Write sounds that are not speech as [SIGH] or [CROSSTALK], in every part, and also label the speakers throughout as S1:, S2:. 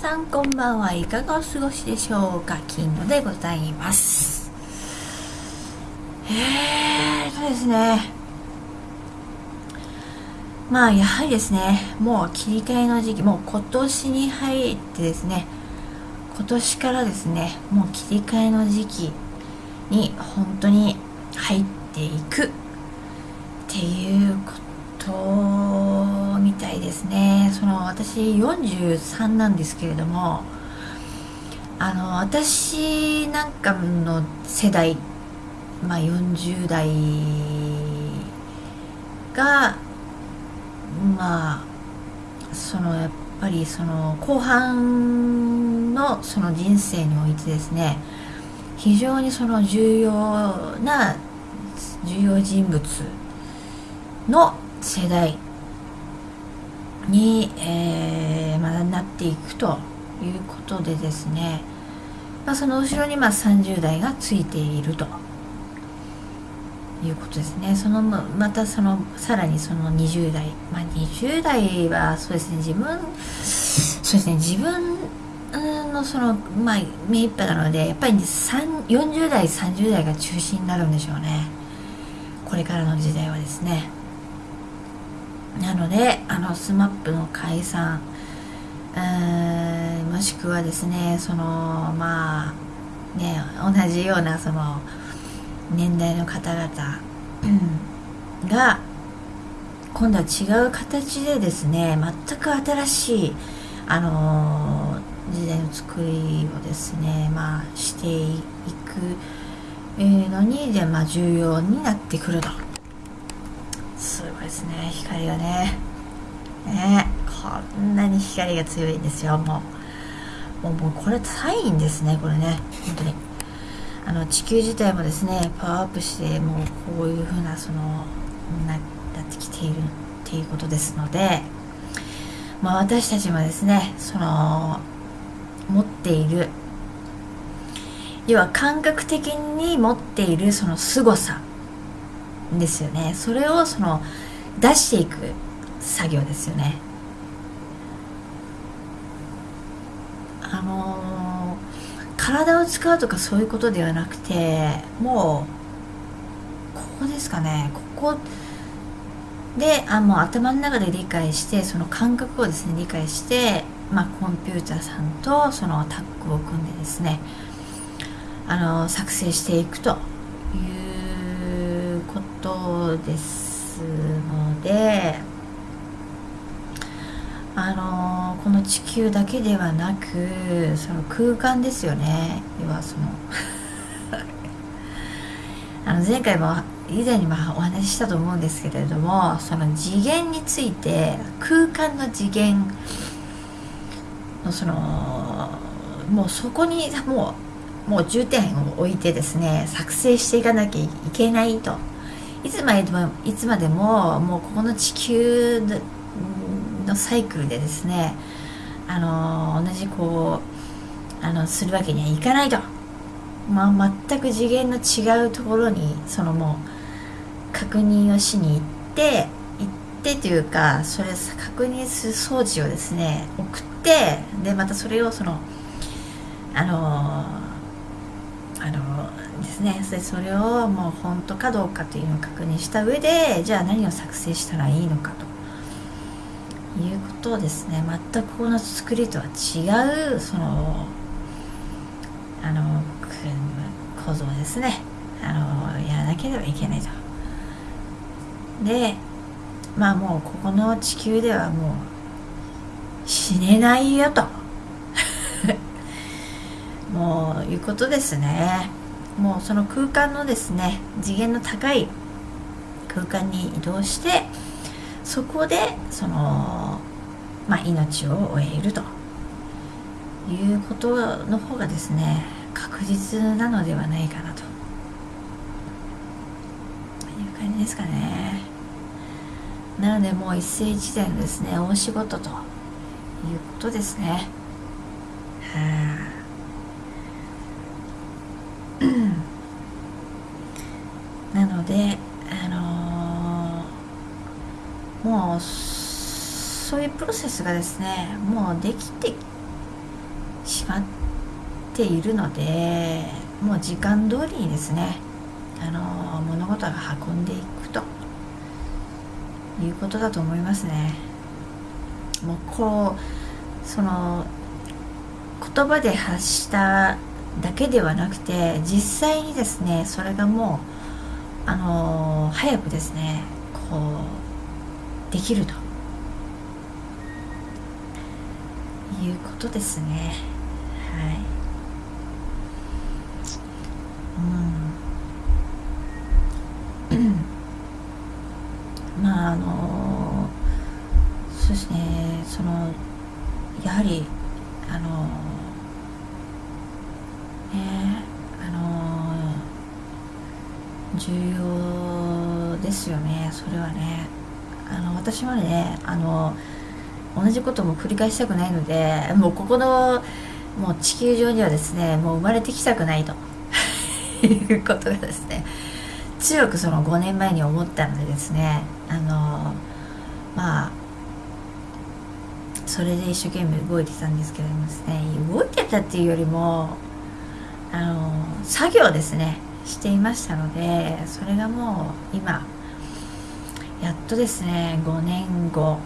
S1: さんこんばんはいかがお過ごしでしょうか？金野でございます。えーとですね。まあやはりですねもう切り替えの時期もう今年に入ってですね今年からですねもう切り替えの時期に本当に入っていくっていうことたいですね。その私43なんですけれどもあの私なんかの世代まあ40代がまあそのやっぱりその後半のその人生においてですね非常にその重要な重要人物の世代に、えー、まだなっていくということでですね、まあ、その後ろにまあ30代がついていると。いうことですね。そのまたそのさらにその20代。まあ20代はそうですね。自分そうですね。自分のそのまあ目いっぱいなのでやっぱり40代30代が中心になるんでしょうね。これからの時代はですね。なのであの SMAP の解散もしくはですねそのまあね同じようなその年代の方々が今度は違う形でですね全く新しいあの時代の作りをですねまあしていくのにで、まあ、重要になってくると。ですね光がね。ねこんなに光が強いんですよもう。もうこれサインですねこれね。本当に。あの地球自体もですねパワーアップしてもうこういう風なそのなってきているっていうことですので、まあ、私たちもですねその持っている。要は感覚的に持っているその凄さですよね。それをその出していく作業ですよね。あのー、体を使うとかそういうことではなくてもうここですかね。ここであもう頭の中で理解してその感覚をですね理解してまあ、コンピューターさんとそのタッグを組んでですねあの作成していくということです。すのであのこの地球だけではなくその空間ですよね。要はその [LAUGHS] あの前回も以前にもお話ししたと思うんですけれどもその次元について空間の次元のそのもうそこにもうもう重点を置いてですね作成していかなきゃいけないと。いつまでもいつまでももうここの地球のサイクルでですねあの同じこうあのするわけにはいかないと、まあ、全く次元の違うところにそのもう確認をしに行って行ってというかそれ確認する装置をですね送ってでまたそれをそのあのあのですね。それそれをもう本当かどうかというのを確認した上でじゃあ何を作成したらいいのかということをですね。全くこの作りとは違うそのあの構造ですね。あのやらなければいけないと。でまあもうここの地球ではもう死ねないよと。[LAUGHS] もういうことですね。もうその空間のですね次元の高い空間に移動してそこでそのまあ命を終えるということの方がですね確実なのではないかなと。いう感じですかね。なのでもう一世一代のですね大仕事ということですね。はあ、なので、あのー、もうそういうプロセスがですねもうできてしまっているのでもう時間通りにですねあの物事が運んでいくということだと思いますね。もうこうその言葉で発しただけではなくて実際にですねそれがもうあの早くですねこうできると。いうことですね。はい。うん。重要ですよねそれはね。あの私はねあの同じことも繰り返したくないのでもうここのもう地球上にはですねもう生まれてきたくないと。いうことがですね強くその5年前に思ったのでですねあのまあそれで一生懸命動いてたんですけどもですね動いてたっていうよりもあの作業ですね。していましたのでそれがもう今やっとですね5年後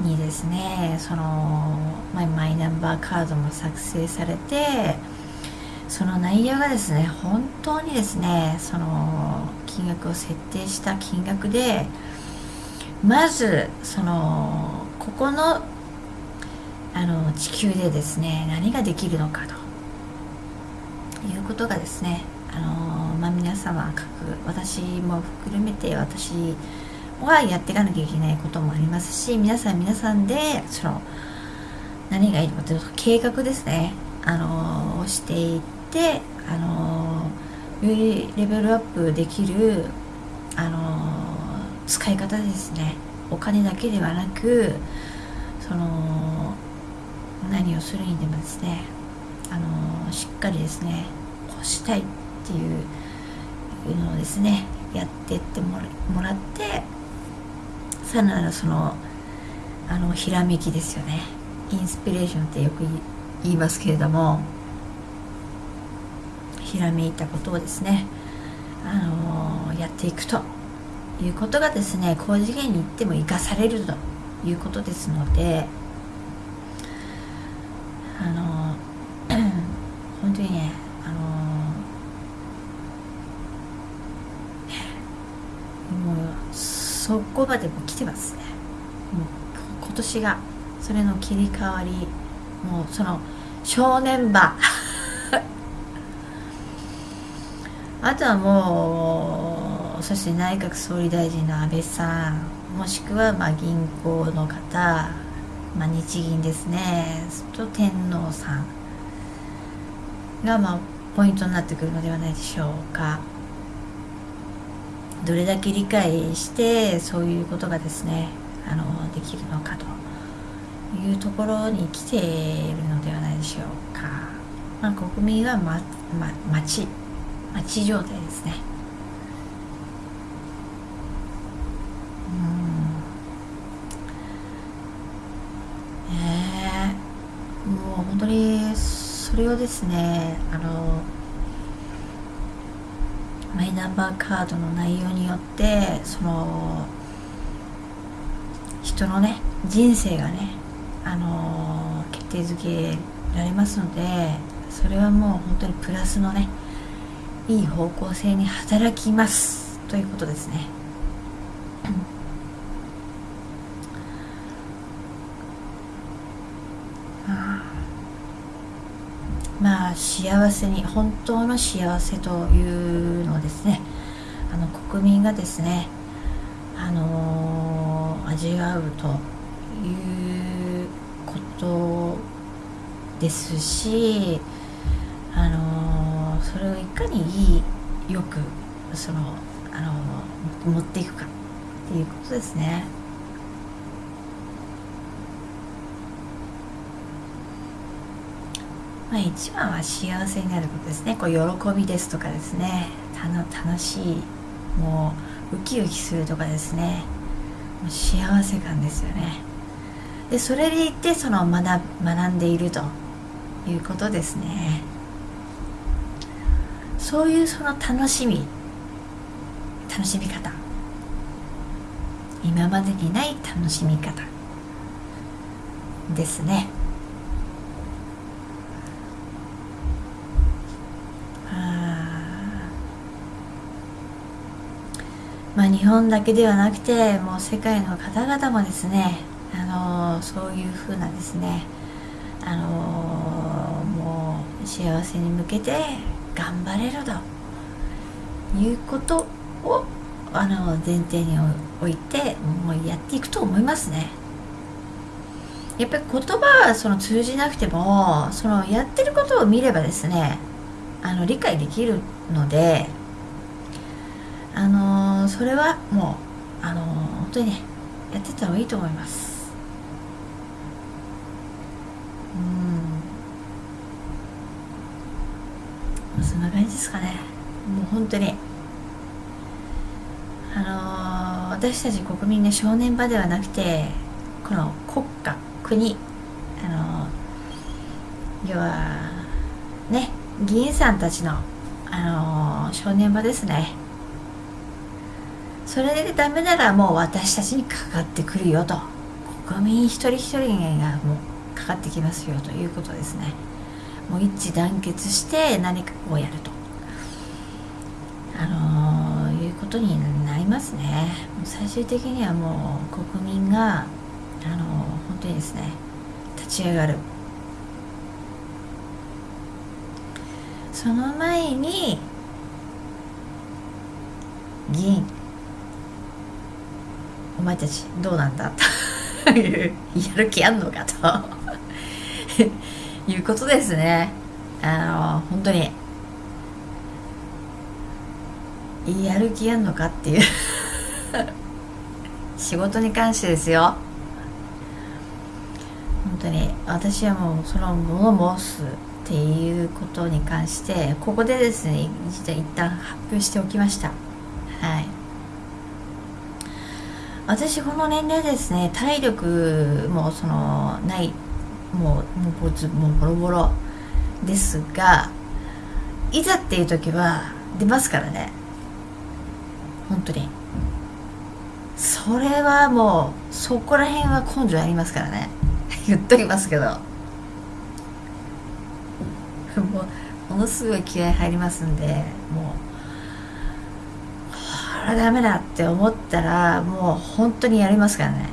S1: にですねそのマイナンバーカードも作成されてその内容がですね本当にですねその金額を設定した金額でまずそのここのあの地球でですね何ができるのかということがですねあのまあ皆様各私も含めて私はやっていかなきゃいけないこともありますし皆さん皆さんでその何がいいのかというと計画ですね。あのをしていってあのよりレベルアップできるあの使い方ですね。お金だけではなくその何をするにでもですねあのしっかりですねこうしたい。っていうのをですねやってってもらってさらなるそのあのひらめきですよね。インスピレーションってよく言いますけれどもひらめいたことをですねあのやっていくということがですね高次元に行っても生かされるということですのであの [CLEARS THROAT] 本当にねあのもうそこまでも来てますね。もう今年がそれの切り替わりもうその正念場。[LAUGHS] あとはもうそして内閣総理大臣の安倍さん。もしくはまあ銀行の方、まあ、日銀ですね。と天皇さん。がまあポイントになってくるのではないでしょうか。どれだけ理解してそういうことがですねあのできるのかというところに来ているのではないでしょうか、まあ、国民は、まま、待ち待ち状態ですね。うん。えー、もう本当にそれをですねあのマイナンバーカードの内容によってその人のね人生がねあの決定づけられますのでそれはもう本当にプラスのねいい方向性に働きますということですね。幸せに本当の幸せというのをですねあの国民がですねあのー、味わうということですしあのー、それをいかにいいよくそのあのー、持っていくかっていうことですね。まあ、一番は幸せになることですね。こう喜びですとかですね。楽しいもうウキウキするとかですね。もう幸せ感ですよね。でそれでいってその学学んでいるということですね。そういうその楽しみ楽しみ方。今までにない楽しみ方ですねまあ、日本だけではなくてもう世界の方々もですね、あの、そういうふうなですね、あの、もう幸せに向けて頑張れるということをあの前提に置いてもうやっていくと思いますね。やっぱり言葉はその通じなくてもそのやってることを見ればですねあの理解できるのであのー、それはもうあのー、本当にねやってた方がいいと思います。うん。そんな感じですかね。もう本当に。あのー、私たち国民の正念場ではなくてこの国家国。あの要はね議員さんたちのあの正念場ですね。それでダメならもう私たちにかかってくるよと。国民一人一人がもうかかってきますよということですね。もう一致団結して何かをやると。あのー、いうことになりますね。最終的にはもう国民があのー、本当にですね立ち上がる。その前に議員お前たちどうなんだというやる気あんのかと。[LAUGHS] いうことですね。あの本当に。やる気あんのかっていう。[LAUGHS] 仕事に関してですよ。本当に。私はもうその物申すっていうことに関してここでですね一旦発表しておきました。はい。私この年齢ですね体力もそのないもうもうぼつもうボロボロですがいざっていう時は出ますからね。本当に。それはもうそこら辺は根性ありますからね。[LAUGHS] 言っときますけど。[LAUGHS] もうものすごい気合入りますんでもうれダメだって思ったらもう本当にやりますからね。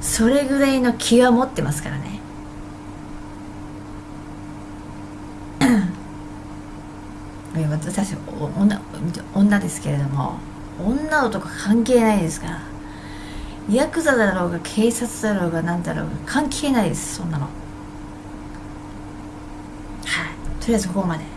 S1: それぐらいの気は持ってますからね。[CLEARS THROAT] 私女女ですけれども女男関係ないですから。ヤクザだろうが警察だろうが何だろうが関係ないですそんなのとりあえずここまで。